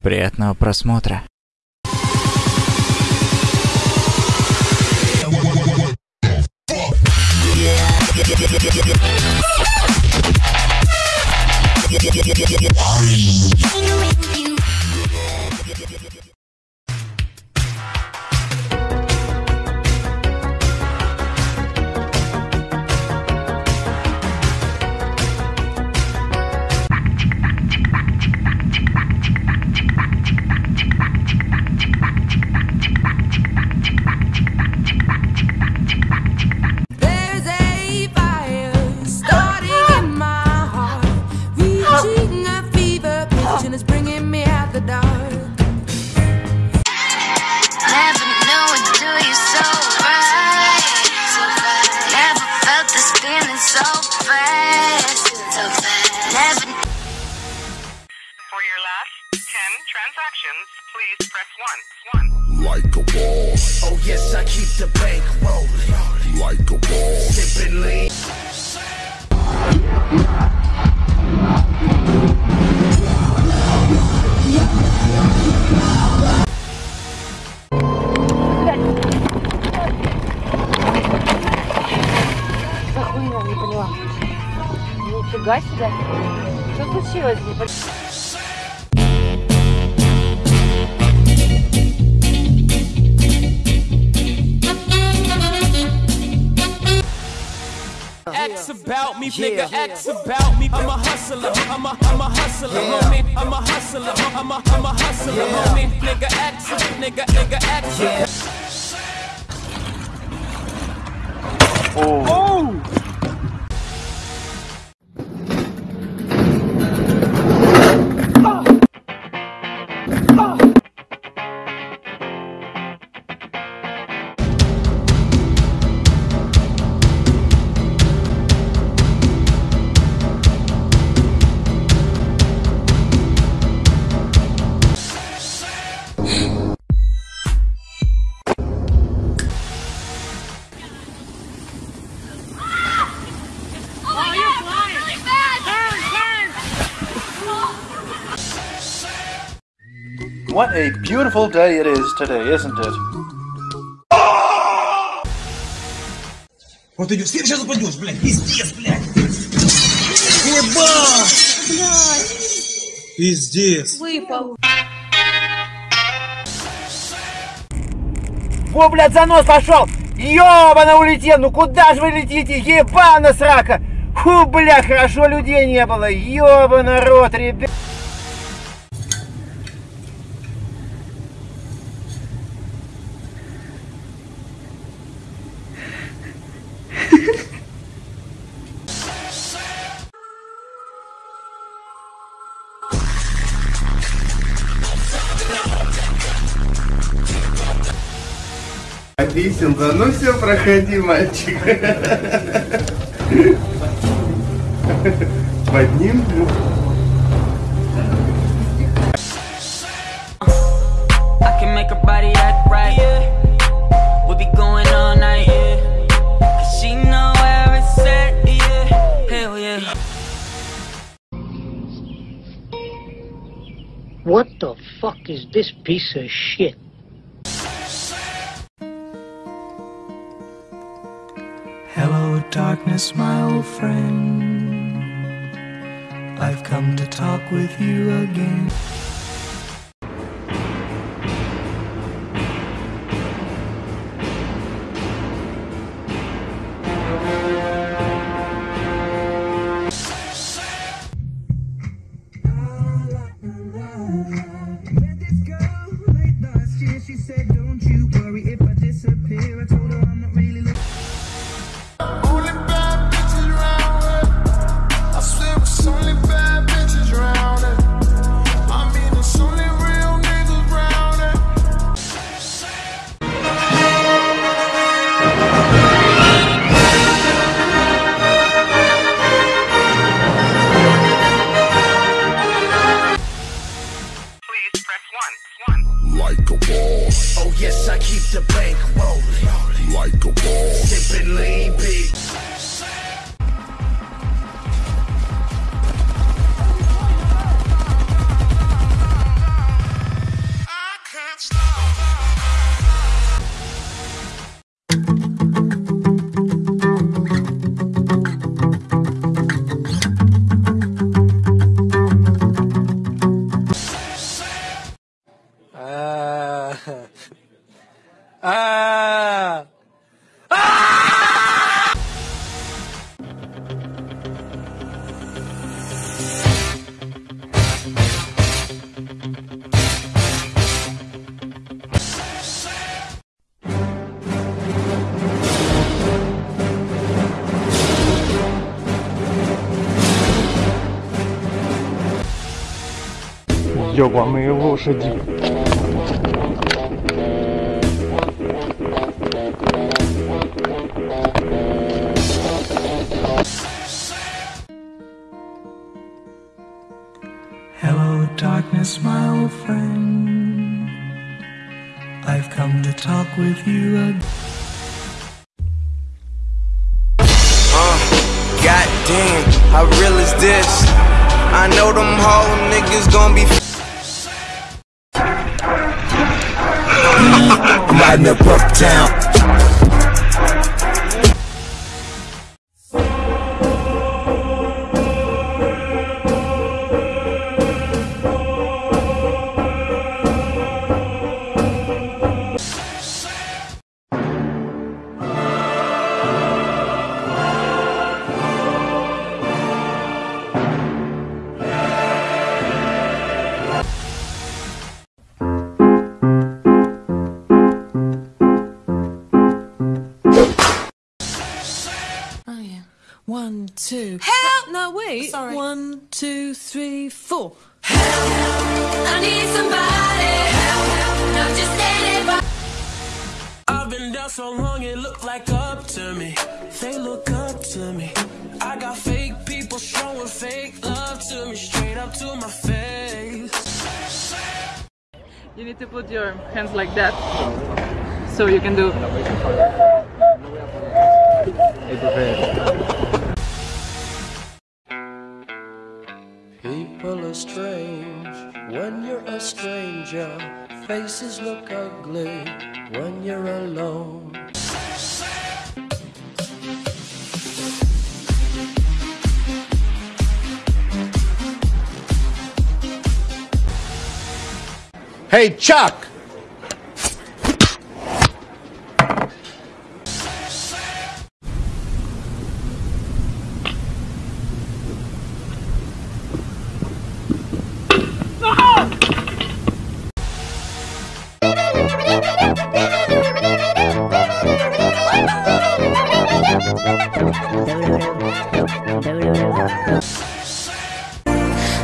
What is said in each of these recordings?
Приятного просмотра. The bank rolling. like a boss, Sipping lean. Нифига себе. Что случилось? About me, nigga. X about me. I'm a hustler. I'm a, I'm a hustler, homie. I'm a hustler. I'm a, I'm a hustler, homie. Nigga X, nigga, nigga X. What a beautiful day it is today, isn't it? Вот идешь, сейчас упадешь, блядь, пиздец, блядь. Ебать! Пиздец. Во, блядь, занос пошел! Ёбана улетел! Ну куда же вы летите? Ебана срака! Фу, бля, хорошо людей не было! Ёбана рот, ребят! Know where it's at. Yeah. Hell yeah. What the fuck is this piece of shit? Darkness, my old friend. I've come to talk with you again. 有关美国设计。Hello, darkness, my old friend. I've come to talk with you again. Uh, God damn, how real is this? I know them whole niggas gon' be. I'm riding up uptown. One, two. Help! No, wait. Sorry. One, two, three, four. Help! I need somebody. Help! Help! Not just anybody. I've been down so long it look like up to me. They look up to me. I got fake people showing fake love to me, straight up to my face. You need to put your hands like that. So you can do. People stranger. Faces look ugly when you're alone. Hey, Chuck!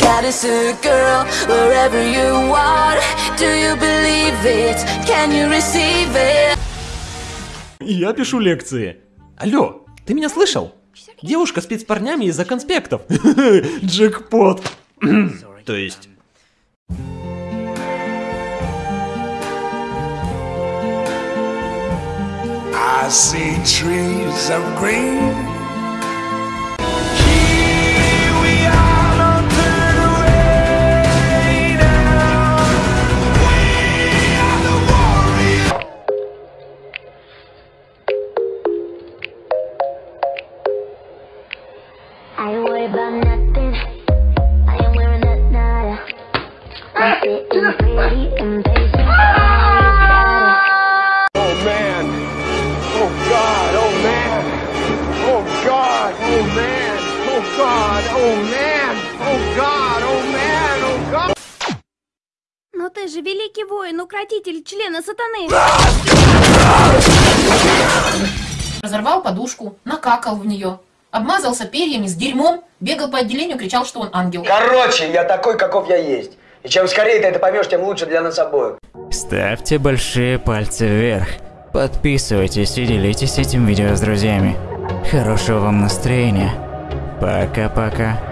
Got a sick girl wherever you are. Do you believe it? Can you receive it? Я пишу лекции. Алло, ты меня слышал? Девушка спит с парнями из-за конспектов. Джекпот. То есть... I see trees of green. God. Oh man. Oh God. Oh man. Oh God. Но ты же великий воин, укротитель члена сатаны. Разорвал подушку, накакал в нее, обмазался перьями с дерьмом, бегал по отделению, кричал, что он ангел. Короче, я такой, каков я есть. И чем скорее ты это поймешь, тем лучше для нас обоих. Ставьте большие пальцы вверх. Подписывайтесь и делитесь этим видео с друзьями. Хорошего вам настроения. Пока-пока.